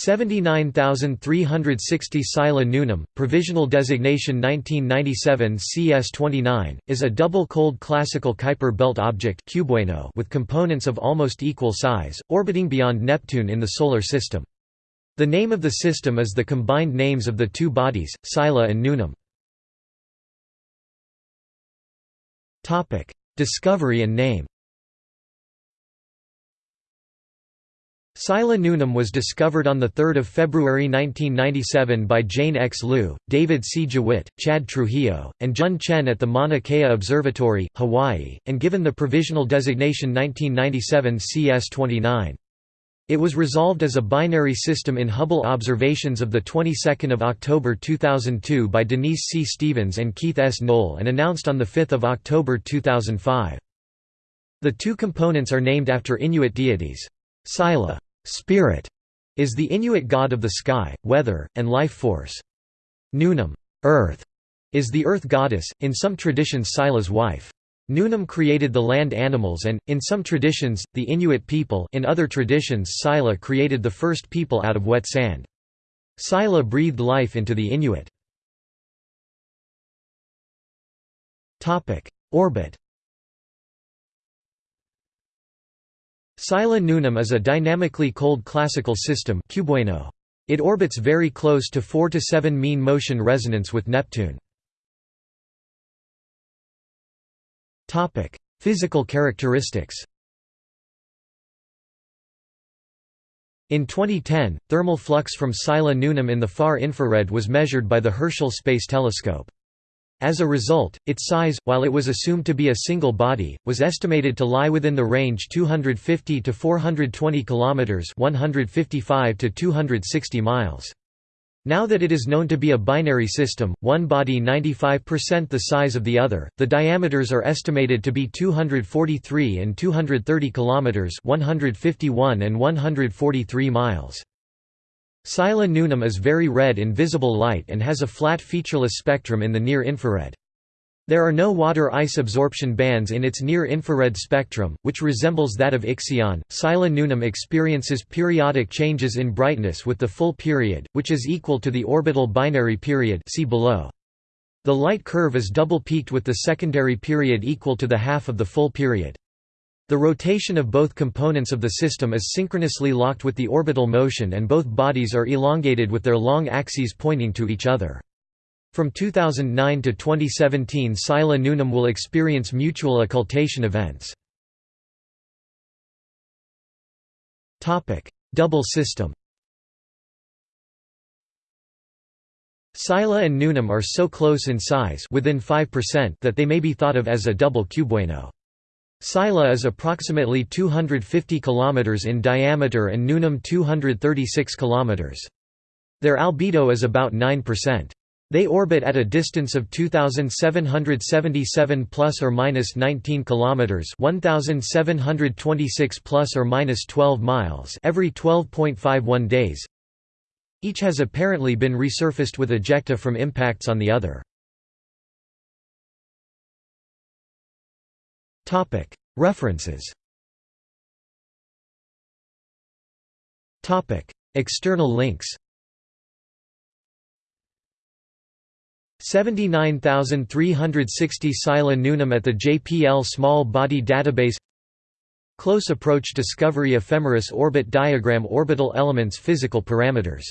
79360 Sila Nunam, provisional designation 1997 CS29, is a double cold classical Kuiper belt object with components of almost equal size, orbiting beyond Neptune in the Solar System. The name of the system is the combined names of the two bodies, Sila and Nunam. Discovery and name Sila Nunam was discovered on 3 February 1997 by Jane X. Luu, David C. Jewitt, Chad Trujillo, and Jun Chen at the Mauna Kea Observatory, Hawaii, and given the provisional designation 1997 CS29. It was resolved as a binary system in Hubble observations of of October 2002 by Denise C. Stephens and Keith S. Noll and announced on 5 October 2005. The two components are named after Inuit deities. Sila Spirit is the Inuit god of the sky, weather, and life force. Nunam Earth, is the earth goddess, in some traditions Sila's wife. Nunam created the land animals and, in some traditions, the Inuit people in other traditions Sila created the first people out of wet sand. Sila breathed life into the Inuit. Orbit Sila Nunam is a dynamically cold classical system It orbits very close to 4 to 7 mean motion resonance with Neptune. Physical characteristics In 2010, thermal flux from Sila Nunam in the far infrared was measured by the Herschel Space Telescope. As a result, its size, while it was assumed to be a single body, was estimated to lie within the range 250 to 420 kilometers, 155 to 260 miles. Now that it is known to be a binary system, one body 95% the size of the other, the diameters are estimated to be 243 and 230 kilometers, 151 and 143 miles. Sila Nunam is very red in visible light and has a flat featureless spectrum in the near-infrared. There are no water-ice absorption bands in its near-infrared spectrum, which resembles that of Ixion. Sila Nunam experiences periodic changes in brightness with the full period, which is equal to the orbital binary period see below. The light curve is double-peaked with the secondary period equal to the half of the full period. The rotation of both components of the system is synchronously locked with the orbital motion and both bodies are elongated with their long axes pointing to each other. From 2009 to 2017 Sila Nunam will experience mutual occultation events. Double system Sila and Nunam are so close in size within 5% that they may be thought of as a double cubewano. Sila is approximately 250 km in diameter and Nunam 236 km. Their albedo is about 9%. They orbit at a distance of 2777 plus or minus 19 kilometers, 1726 plus or minus 12 miles every 12.51 days. Each has apparently been resurfaced with ejecta from impacts on the other. References. External links. 79360 Sila Nunam at the JPL Small Body Database. Close Approach Discovery Ephemeris Orbit Diagram Orbital Elements Physical Parameters